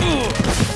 呃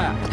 大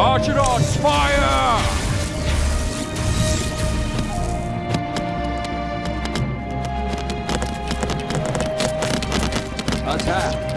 Archidons, fire! Attack!